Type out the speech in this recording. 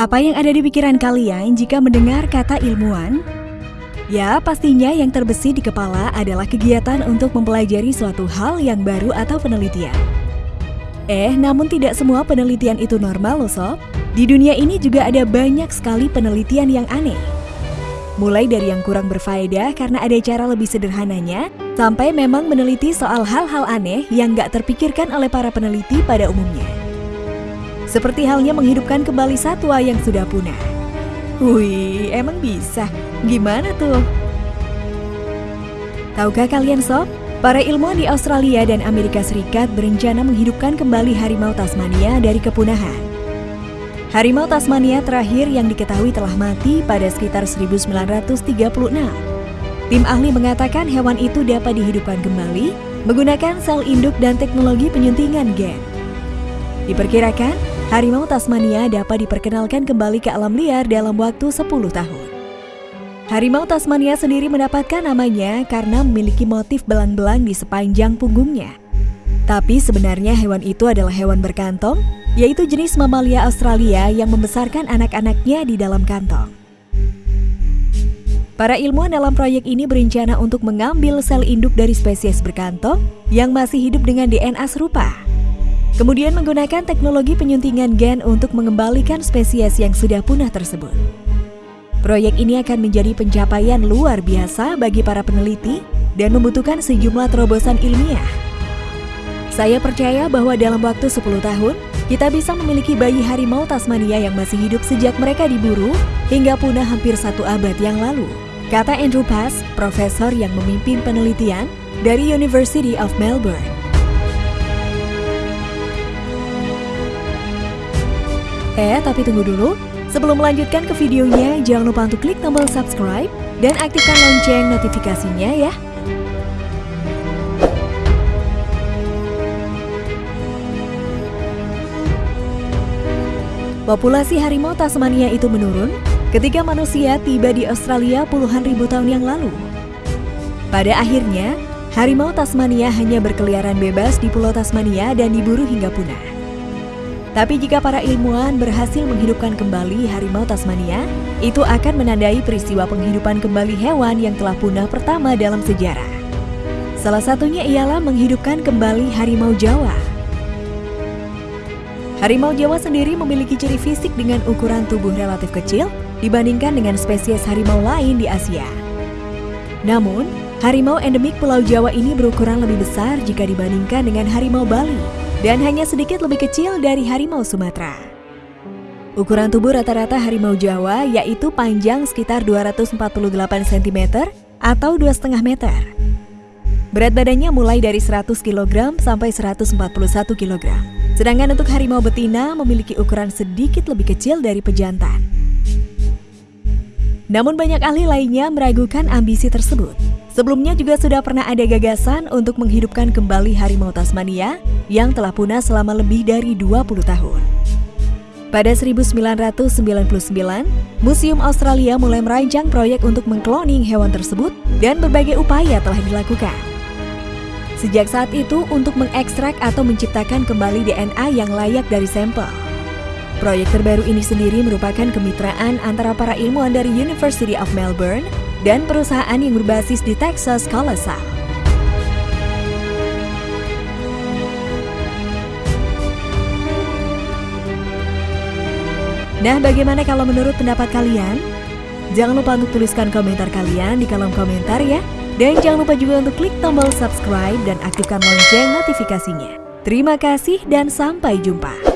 Apa yang ada di pikiran kalian jika mendengar kata ilmuwan? Ya, pastinya yang terbesit di kepala adalah kegiatan untuk mempelajari suatu hal yang baru atau penelitian. Eh, namun tidak semua penelitian itu normal loh sob. Di dunia ini juga ada banyak sekali penelitian yang aneh. Mulai dari yang kurang berfaedah karena ada cara lebih sederhananya, sampai memang meneliti soal hal-hal aneh yang gak terpikirkan oleh para peneliti pada umumnya. Seperti halnya menghidupkan kembali satwa yang sudah punah. Wih, emang bisa? Gimana tuh? Tahukah kalian sob? Para ilmuwan di Australia dan Amerika Serikat berencana menghidupkan kembali harimau Tasmania dari kepunahan. Harimau Tasmania terakhir yang diketahui telah mati pada sekitar 1936. Tim ahli mengatakan hewan itu dapat dihidupkan kembali menggunakan sel induk dan teknologi penyuntingan gen. Diperkirakan, harimau Tasmania dapat diperkenalkan kembali ke alam liar dalam waktu 10 tahun. Harimau Tasmania sendiri mendapatkan namanya karena memiliki motif belang-belang di sepanjang punggungnya. Tapi sebenarnya hewan itu adalah hewan berkantong, yaitu jenis mamalia Australia yang membesarkan anak-anaknya di dalam kantong. Para ilmuwan dalam proyek ini berencana untuk mengambil sel induk dari spesies berkantong yang masih hidup dengan DNA serupa Kemudian menggunakan teknologi penyuntingan gen untuk mengembalikan spesies yang sudah punah tersebut. Proyek ini akan menjadi pencapaian luar biasa bagi para peneliti dan membutuhkan sejumlah terobosan ilmiah. Saya percaya bahwa dalam waktu 10 tahun, kita bisa memiliki bayi harimau Tasmania yang masih hidup sejak mereka diburu hingga punah hampir satu abad yang lalu. Kata Andrew Pass, profesor yang memimpin penelitian dari University of Melbourne. Eh, tapi tunggu dulu. Sebelum melanjutkan ke videonya, jangan lupa untuk klik tombol subscribe dan aktifkan lonceng notifikasinya ya. Populasi harimau Tasmania itu menurun ketika manusia tiba di Australia puluhan ribu tahun yang lalu. Pada akhirnya, harimau Tasmania hanya berkeliaran bebas di Pulau Tasmania dan diburu hingga punah. Tapi jika para ilmuwan berhasil menghidupkan kembali harimau Tasmania, itu akan menandai peristiwa penghidupan kembali hewan yang telah punah pertama dalam sejarah. Salah satunya ialah menghidupkan kembali harimau Jawa. Harimau Jawa sendiri memiliki ciri fisik dengan ukuran tubuh relatif kecil dibandingkan dengan spesies harimau lain di Asia. Namun, harimau endemik Pulau Jawa ini berukuran lebih besar jika dibandingkan dengan harimau Bali dan hanya sedikit lebih kecil dari harimau Sumatera. Ukuran tubuh rata-rata harimau Jawa yaitu panjang sekitar 248 cm atau 2,5 meter. Berat badannya mulai dari 100 kg sampai 141 kg. Sedangkan untuk harimau betina memiliki ukuran sedikit lebih kecil dari pejantan. Namun banyak ahli lainnya meragukan ambisi tersebut. Sebelumnya juga sudah pernah ada gagasan untuk menghidupkan kembali harimau Tasmania yang telah punah selama lebih dari 20 tahun. Pada 1999, Museum Australia mulai merancang proyek untuk mengkloning hewan tersebut dan berbagai upaya telah dilakukan. Sejak saat itu untuk mengekstrak atau menciptakan kembali DNA yang layak dari sampel. Proyek terbaru ini sendiri merupakan kemitraan antara para ilmuwan dari University of Melbourne dan perusahaan yang berbasis di Texas Colossal. Nah, bagaimana kalau menurut pendapat kalian? Jangan lupa untuk tuliskan komentar kalian di kolom komentar ya. Dan jangan lupa juga untuk klik tombol subscribe dan aktifkan lonceng notifikasinya. Terima kasih dan sampai jumpa.